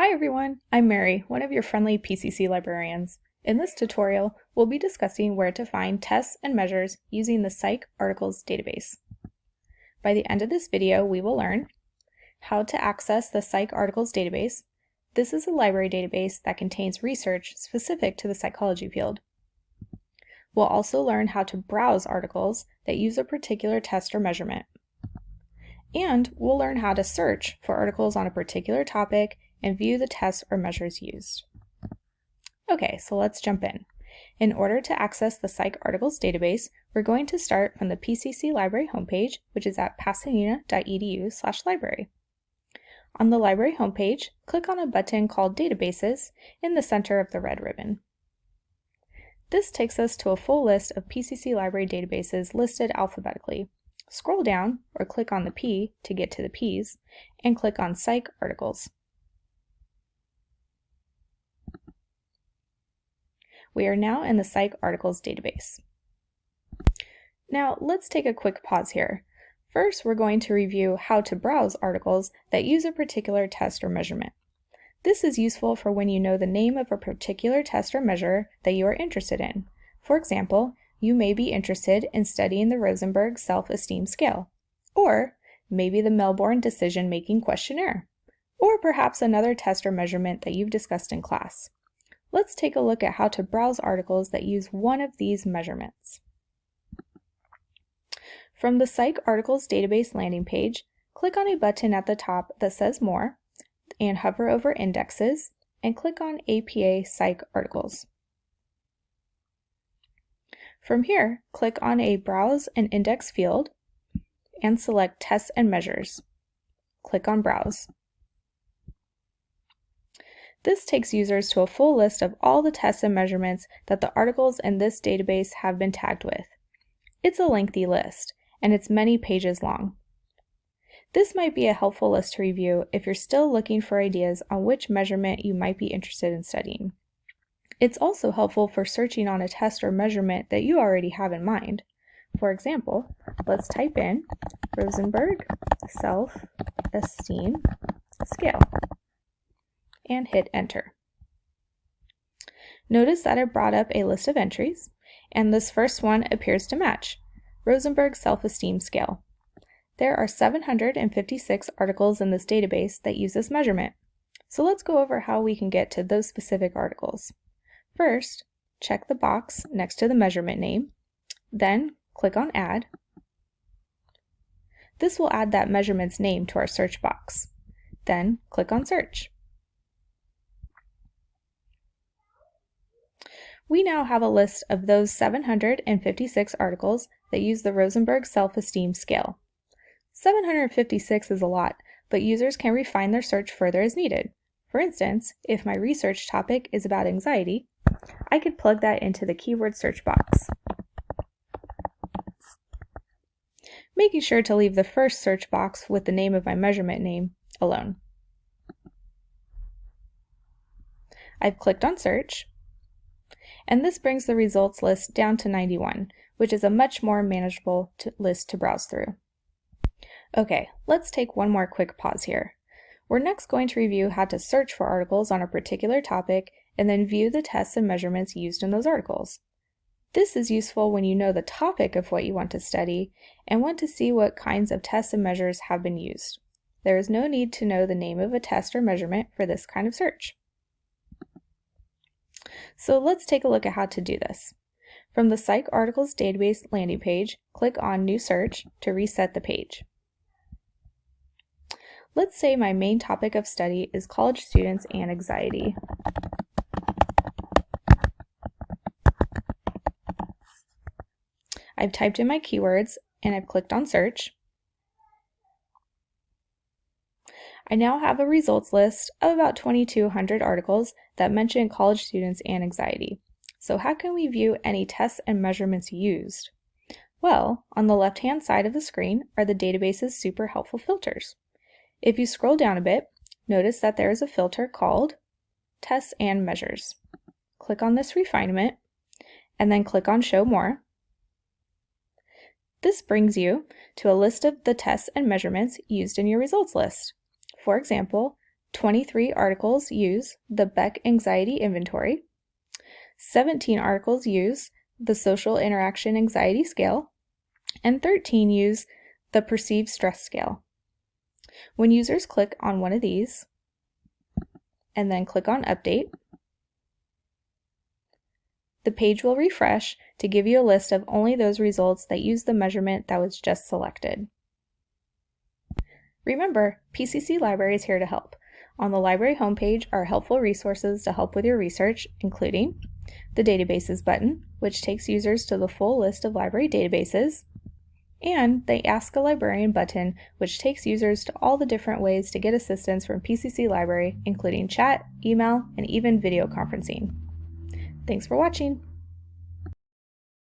Hi everyone, I'm Mary, one of your friendly PCC librarians. In this tutorial, we'll be discussing where to find tests and measures using the PsycArticles database. By the end of this video, we will learn how to access the PsycArticles database. This is a library database that contains research specific to the psychology field. We'll also learn how to browse articles that use a particular test or measurement. And we'll learn how to search for articles on a particular topic and view the tests or measures used. Okay, so let's jump in. In order to access the PsycArticles database, we're going to start from the PCC Library homepage, which is at pasadena.edu library. On the library homepage, click on a button called Databases in the center of the red ribbon. This takes us to a full list of PCC library databases listed alphabetically. Scroll down, or click on the P to get to the Ps, and click on PsycArticles. We are now in the PsycArticles database. Now let's take a quick pause here. First, we're going to review how to browse articles that use a particular test or measurement. This is useful for when you know the name of a particular test or measure that you are interested in. For example, you may be interested in studying the Rosenberg Self-Esteem Scale, or maybe the Melbourne Decision-Making Questionnaire, or perhaps another test or measurement that you've discussed in class. Let's take a look at how to browse articles that use one of these measurements. From the PsycArticles database landing page, click on a button at the top that says More, and hover over Indexes, and click on APA Psych Articles. From here, click on a Browse and Index field and select Tests and Measures. Click on Browse. This takes users to a full list of all the tests and measurements that the articles in this database have been tagged with. It's a lengthy list, and it's many pages long. This might be a helpful list to review if you're still looking for ideas on which measurement you might be interested in studying. It's also helpful for searching on a test or measurement that you already have in mind. For example, let's type in Rosenberg Self-Esteem Scale and hit enter. Notice that it brought up a list of entries, and this first one appears to match, Rosenberg Self-Esteem Scale. There are 756 articles in this database that use this measurement, so let's go over how we can get to those specific articles. First, check the box next to the measurement name, then click on Add. This will add that measurement's name to our search box. Then click on Search. We now have a list of those 756 articles that use the Rosenberg Self-Esteem Scale. 756 is a lot, but users can refine their search further as needed. For instance, if my research topic is about anxiety, I could plug that into the keyword search box. Making sure to leave the first search box with the name of my measurement name alone. I've clicked on search, and this brings the results list down to 91, which is a much more manageable to list to browse through. Okay, let's take one more quick pause here. We're next going to review how to search for articles on a particular topic and then view the tests and measurements used in those articles. This is useful when you know the topic of what you want to study and want to see what kinds of tests and measures have been used. There is no need to know the name of a test or measurement for this kind of search. So let's take a look at how to do this. From the PsycArticles database landing page, click on New Search to reset the page. Let's say my main topic of study is college students and anxiety. I've typed in my keywords and I've clicked on search. I now have a results list of about 2,200 articles that mention college students and anxiety. So how can we view any tests and measurements used? Well, on the left-hand side of the screen are the database's super helpful filters. If you scroll down a bit, notice that there is a filter called Tests and Measures. Click on this refinement, and then click on Show More. This brings you to a list of the tests and measurements used in your results list. For example, 23 articles use the Beck Anxiety Inventory, 17 articles use the Social Interaction Anxiety Scale, and 13 use the Perceived Stress Scale. When users click on one of these and then click on Update, the page will refresh to give you a list of only those results that use the measurement that was just selected. Remember, PCC Library is here to help. On the library homepage are helpful resources to help with your research, including the Databases button, which takes users to the full list of library databases, and the Ask a Librarian button, which takes users to all the different ways to get assistance from PCC Library, including chat, email, and even video conferencing. Thanks for watching!